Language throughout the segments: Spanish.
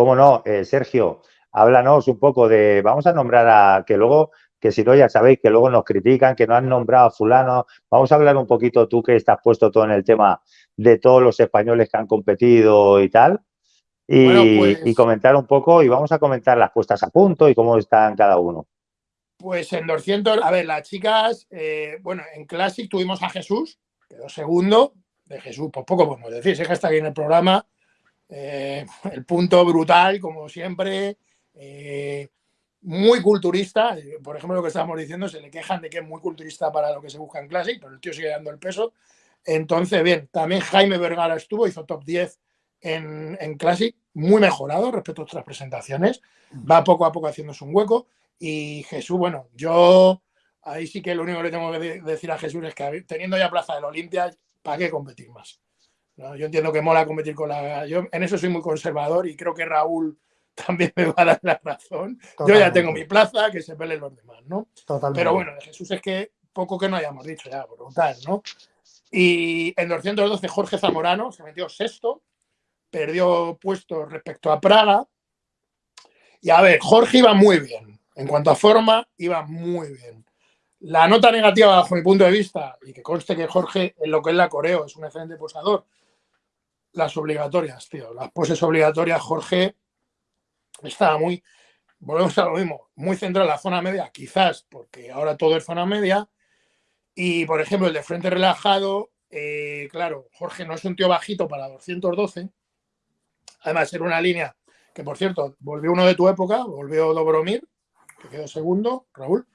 cómo no, eh, Sergio, háblanos un poco de, vamos a nombrar a, que luego, que si no ya sabéis que luego nos critican, que no han nombrado a fulano, vamos a hablar un poquito tú que estás puesto todo en el tema de todos los españoles que han competido y tal, y, pues comentar un poco, y vamos a comentar las puestas a punto y cómo están cada uno. Pues en 200, a ver, las chicas, eh, bueno, en Classic tuvimos a Jesús, quedó segundo, de Jesús, pues poco podemos decir, sé que está aquí en el programa, eh, el punto brutal, como siempre, eh, muy culturista, por ejemplo, lo que estábamos diciendo, se le quejan de que es muy culturista para lo que se busca en Classic, pero el tío sigue dando el peso. Entonces, bien, también Jaime Vergara estuvo, hizo top 10 en, en Classic, muy mejorado respecto a otras presentaciones, va poco a poco haciéndose un hueco. Y Jesús, bueno, yo ahí sí que lo único que le tengo que decir a Jesús es que teniendo ya plaza del Olimpia, ¿para qué competir más? Yo entiendo que mola competir con la... Yo en eso soy muy conservador y creo que Raúl también me va a dar la razón. Yo ya tengo mi plaza, que se peleen los demás, ¿no? Pero bueno, de Jesús es que poco que no hayamos dicho ya, brutal, ¿no? Y en 212 Jorge Zamorano se metió sexto, perdió puesto respecto a Praga. Y a ver, Jorge iba muy bien. En cuanto a forma, iba muy bien. La nota negativa, bajo mi punto de vista, y que conste que Jorge, en lo que es la coreo, es un excelente posador, las obligatorias, tío. Las poses obligatorias, Jorge estaba muy, volvemos a lo mismo, muy centrado en la zona media, quizás porque ahora todo es zona media. Y, por ejemplo, el de frente relajado, eh, claro, Jorge no es un tío bajito para 212. Además, era una línea que, por cierto, volvió uno de tu época, volvió Dobromir, que quedó segundo, Raúl.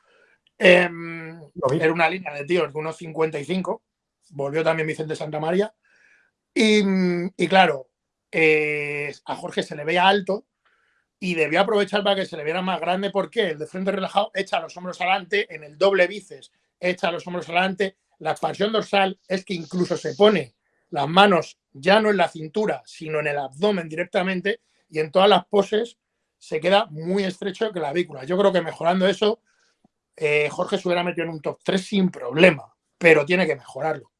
Em, era una línea de tíos de unos 55. Volvió también Vicente Santa Y, claro, eh, a Jorge se le veía alto y debió aprovechar para que se le viera más grande. porque El de frente relajado echa los hombros adelante, en el doble bíceps echa los hombros adelante. La expansión dorsal es que incluso se pone las manos ya no en la cintura, sino en el abdomen directamente y en todas las poses se queda muy estrecho la clavícula. Yo creo que mejorando eso, eh, Jorge se hubiera metido en un top 3 sin problema, pero tiene que mejorarlo.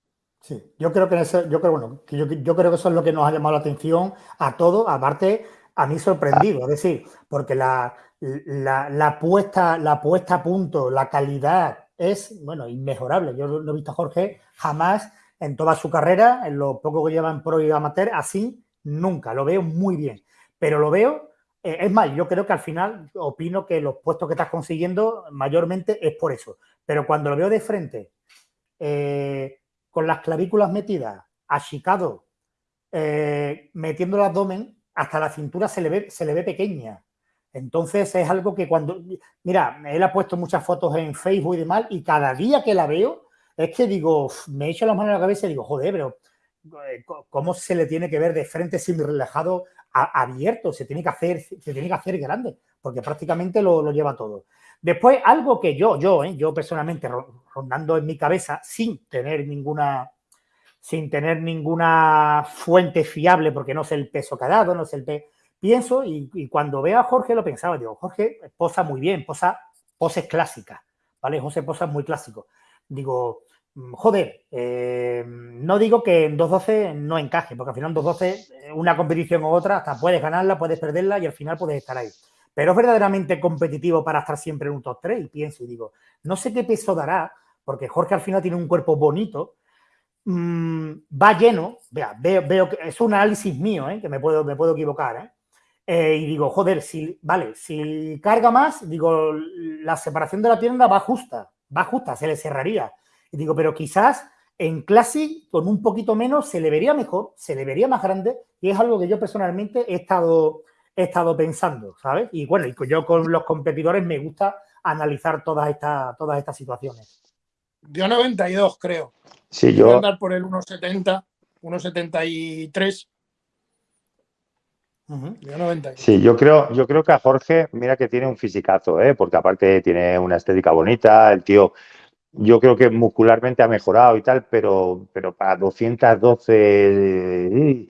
Sí, yo creo que eso, yo creo, bueno, yo, creo que eso es lo que nos ha llamado la atención a todos, aparte a mí sorprendido, es decir, porque la, la, puesta, la puesta a punto, la calidad es, bueno, inmejorable. Yo no he visto a Jorge jamás en toda su carrera, en lo poco que lleva en pro y amateur, así nunca, lo veo muy bien, pero lo veo eh, es más, yo creo que al final opino que los puestos que estás consiguiendo mayormente es por eso. Pero cuando lo veo de frente, eh, con las clavículas metidas, achicado, eh, metiendo el abdomen, hasta la cintura se le, ve, se le ve pequeña. Entonces es algo que cuando... Mira, él ha puesto muchas fotos en Facebook y demás y cada día que la veo es que digo, me echo las manos a la cabeza y digo, joder, pero ¿cómo se le tiene que ver de frente sin relajado abierto, se tiene que hacer, se tiene que hacer grande, porque prácticamente lo, lleva todo. Después, algo que yo, yo, ¿eh? yo personalmente rondando en mi cabeza, sin tener ninguna sin tener ninguna fuente fiable, porque no sé el peso que ha dado, no sé el peso, pienso y, cuando veo a Jorge lo pensaba, digo, Jorge posa muy bien, posa poses clásicas, ¿vale? José posa muy clásico. Digo, Mm, joder, eh, no digo que en 2.12 no encaje, porque al final en 2.12 eh, una competición u otra, hasta puedes ganarla, puedes perderla y al final puedes estar ahí. Pero es verdaderamente competitivo para estar siempre en un top 3 y pienso y digo, no sé qué peso dará, porque Jorge al final tiene un cuerpo bonito, mm, va lleno, vea, veo, que es un análisis mío, ¿eh? que me puedo, me puedo equivocar, y digo, joder, si, vale, si carga más, digo, la separación de la pierna va justa, va justa, se le cerraría y digo, pero quizás en Classic con un poquito menos se le vería mejor, se le vería más grande y es algo que yo personalmente he estado, he estado pensando, ¿sabes? Y bueno, yo con los competidores me gusta analizar todas estas, todas estas situaciones. Yo 92 creo. Sí, yo... Voy a andar por el 1,70, 1,73. Sí, yo creo, yo creo que a Jorge, mira que tiene un fisicazo, ¿eh? porque aparte tiene una estética bonita, el tío yo creo que muscularmente ha mejorado y tal, pero, pero para 212 eh,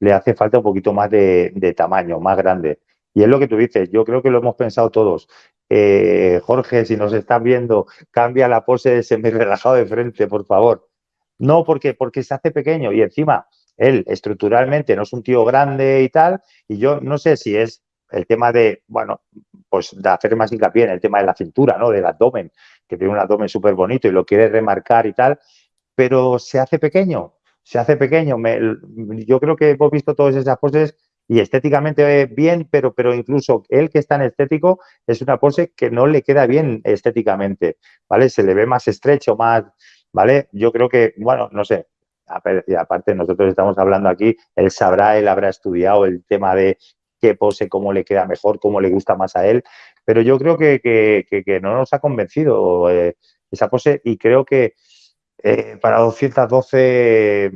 le hace falta un poquito más de, tamaño, más grande. Y es lo que tú dices, yo creo que lo hemos pensado todos. Eh, Jorge, si nos estás viendo, cambia la pose de semi relajado de frente, por favor. No, porque, porque se hace pequeño y encima él estructuralmente no es un tío grande y tal, y yo no sé si es el tema de, bueno, pues de hacer más hincapié en el tema de la cintura, ¿no? Del abdomen, que tiene un abdomen súper bonito y lo quiere remarcar y tal, pero se hace pequeño, se hace pequeño. yo creo que hemos visto todas esas poses y estéticamente bien, pero, pero incluso él que está en estético es una pose que no le queda bien estéticamente, ¿vale? Se le ve más estrecho, más, ¿vale? Yo creo que, bueno, no sé, aparte nosotros estamos hablando aquí, él sabrá, él habrá estudiado el tema de qué pose, cómo le queda mejor, cómo le gusta más a él, pero yo creo que, no nos ha convencido eh, esa pose y creo que eh, para 212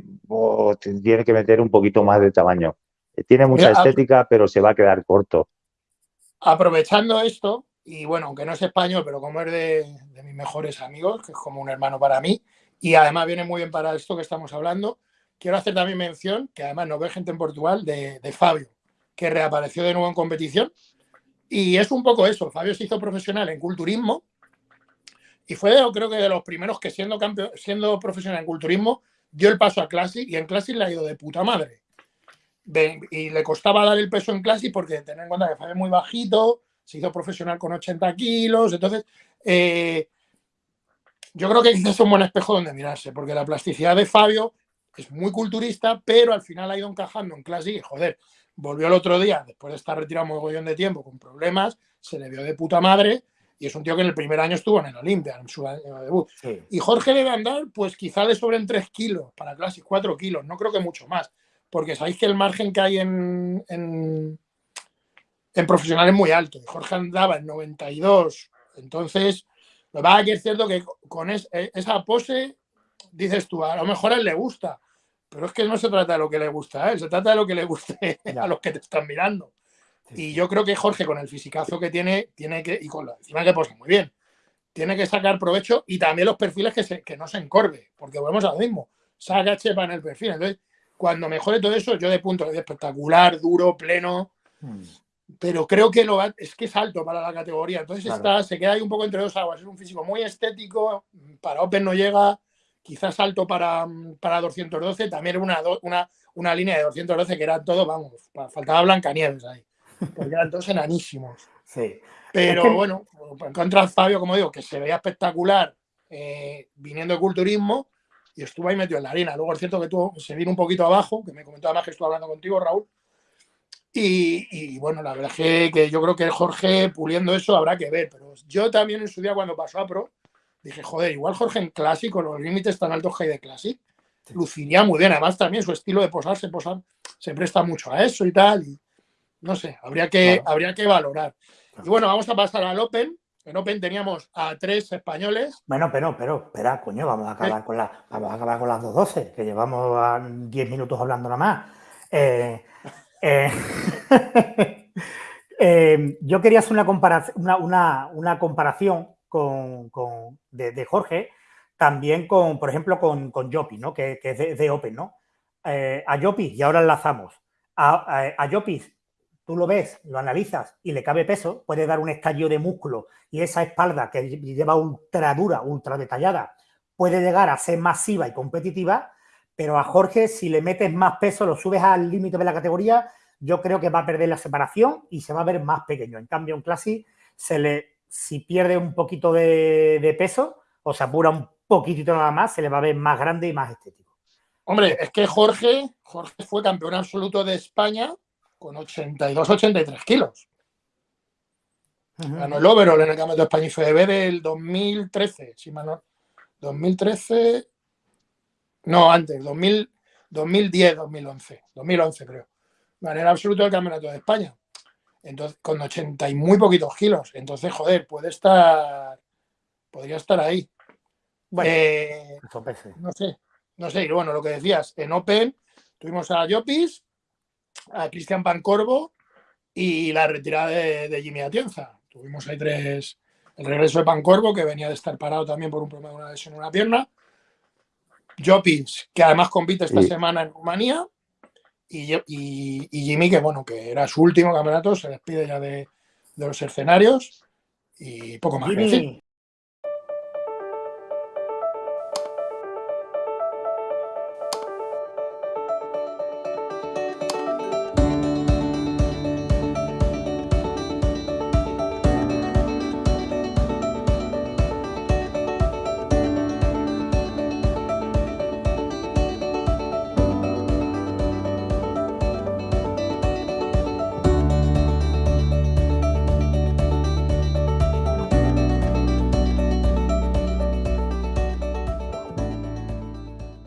tiene que meter un poquito más de tamaño. Eh, tiene mucha estética, pero se va a quedar corto. Aprovechando esto, y bueno, aunque no es español, pero como es de, de mis mejores amigos, que es como un hermano para mí, y además viene muy bien para esto que estamos hablando, quiero hacer también mención, que además nos ve gente en Portugal, de, de Fabio, que reapareció de nuevo en competición. Y es un poco eso, Fabio se hizo profesional en culturismo y fue creo que de los primeros que siendo, campeón, siendo profesional en culturismo dio el paso a Classic y en Classic le ha ido de puta madre. Y le costaba dar el peso en Classic porque tener en cuenta que Fabio es muy bajito, se hizo profesional con 80 kilos, entonces eh, yo creo que es un buen espejo donde mirarse, porque la plasticidad de Fabio es muy culturista, pero al final ha ido encajando en Classic y joder, volvió el otro día, después de estar retirado un mogollón de tiempo con problemas, se le vio de puta madre y es un tío que en el primer año estuvo en el Olimpia, en su año de debut. Y Jorge debe andar, pues quizá le sobren 3 kilos para Classic, 4 kilos, no creo que mucho más, porque sabéis que el margen que hay en, en, en profesional es muy alto. Y Jorge andaba en 92, entonces, lo que es cierto que con e, esa pose, dices tú, a lo mejor a él le gusta, pero es que no se trata de lo que le gusta a él, se trata de lo que le guste a los que te están mirando. Y yo creo que Jorge, con el fisicazo que tiene, tiene que, y con la encima que posa muy bien, tiene que sacar provecho y también los perfiles que, se, que no se encorve, porque volvemos a lo mismo, saca chepa en el perfil. Entonces, cuando mejore todo eso, yo de punto de espectacular, duro, pleno, hmm. pero creo que lo es que es alto para la categoría. Entonces está, se queda ahí un poco entre dos aguas. Es un físico muy estético, para Open no llega, quizás alto para, para 212, también una, una, una línea de 212 que era todo, vamos, faltaba Blancanieves ahí, porque eran todos enanísimos. Sí. Pero bueno, en contra Fabio, como digo, que se veía espectacular eh, viniendo de culturismo y estuvo ahí metido en la arena. Luego es cierto que tú se vino un poquito abajo, que me comentaba más que estuve hablando contigo, Raúl. Y, y bueno, la verdad es que, yo creo que Jorge puliendo eso habrá que ver. Pero yo también en su día cuando pasó a Pro, dije, joder, igual Jorge en clásico, los límites tan altos que hay de Classic, luciría muy bien. Además, también su estilo de posarse, posar, se presta mucho a eso y tal. Y no sé, habría que, habría que valorar. Y bueno, vamos a pasar al Open. En Open teníamos a tres españoles. Bueno, pero, pero, espera, coño, vamos a acabar, con, la, vamos a acabar con las 2.12, que llevamos 10 minutos hablando nada más. Eh, eh, eh, yo quería hacer una, comparación, una, una comparación con, de, Jorge, también con, por ejemplo, con, con Yopi, ¿no? que, es de, Open, ¿no? A Yopi, y ahora enlazamos, a, a, tú lo ves, lo analizas y le cabe peso, puede dar un estallido de músculo y esa espalda que lleva ultra dura, ultra detallada, puede llegar a ser masiva y competitiva, pero a Jorge, si le metes más peso, lo subes al límite de la categoría, yo creo que va a perder la separación y se va a ver más pequeño. En cambio, en Classic se le si pierde un poquito de, peso o se apura un poquitito nada más, se le va a ver más grande y más estético. Hombre, es que Jorge, Jorge fue campeón absoluto de España con 82-83 kilos. Ganó el overall en el Campeonato de España y FEB del 2013, si mal 2013, no, antes, 2010, 2011, 2011 creo. Ganó el absoluto del Campeonato de España. Entonces, con 80 y muy poquitos kilos. Entonces, joder, puede estar. Podría estar ahí. Bueno, eh, no sé, no sé. Y bueno, lo que decías, en Open tuvimos a Jopis, a Cristian Pancorvo y la retirada de, Jimmy Atienza. Tuvimos ahí tres. El regreso de Pancorvo, que venía de estar parado también por un problema de una lesión en una pierna. Jopis, que además compite esta semana en Rumanía y, Jimmy, que bueno, que era su último campeonato, se despide ya de, los escenarios y poco más. Jimmy,